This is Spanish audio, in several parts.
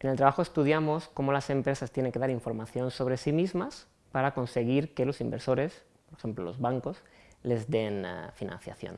En el trabajo estudiamos cómo las empresas tienen que dar información sobre sí mismas para conseguir que los inversores, por ejemplo los bancos, les den eh, financiación.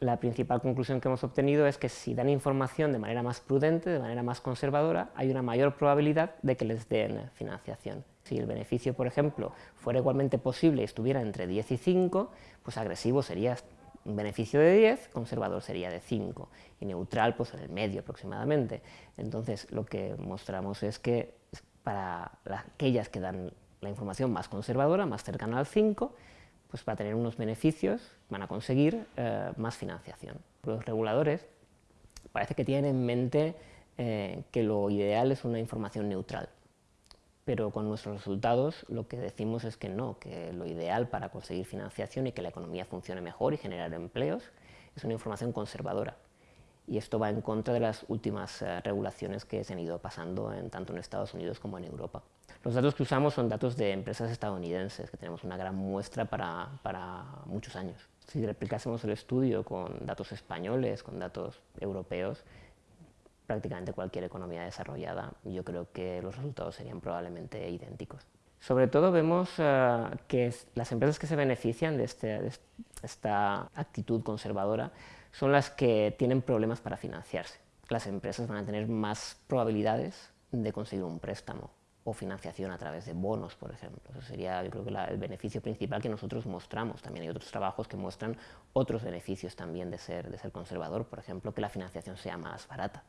La principal conclusión que hemos obtenido es que si dan información de manera más prudente, de manera más conservadora, hay una mayor probabilidad de que les den eh, financiación. Si el beneficio, por ejemplo, fuera igualmente posible y estuviera entre 10 y 5, pues agresivo sería un beneficio de 10, conservador sería de 5 y neutral pues en el medio aproximadamente. Entonces lo que mostramos es que para aquellas que dan la información más conservadora, más cercana al 5, pues para tener unos beneficios van a conseguir eh, más financiación. Los reguladores parece que tienen en mente eh, que lo ideal es una información neutral, pero con nuestros resultados lo que decimos es que no, que lo ideal para conseguir financiación y que la economía funcione mejor y generar empleos es una información conservadora. Y esto va en contra de las últimas eh, regulaciones que se han ido pasando en, tanto en Estados Unidos como en Europa. Los datos que usamos son datos de empresas estadounidenses, que tenemos una gran muestra para, para muchos años. Si replicásemos el estudio con datos españoles, con datos europeos, prácticamente cualquier economía desarrollada, yo creo que los resultados serían probablemente idénticos. Sobre todo vemos eh, que las empresas que se benefician de, este, de, esta actitud conservadora son las que tienen problemas para financiarse. Las empresas van a tener más probabilidades de conseguir un préstamo o financiación a través de bonos, por ejemplo. Eso sería, yo creo que el beneficio principal que nosotros mostramos. También hay otros trabajos que muestran otros beneficios también de ser, de ser conservador, por ejemplo, que la financiación sea más barata.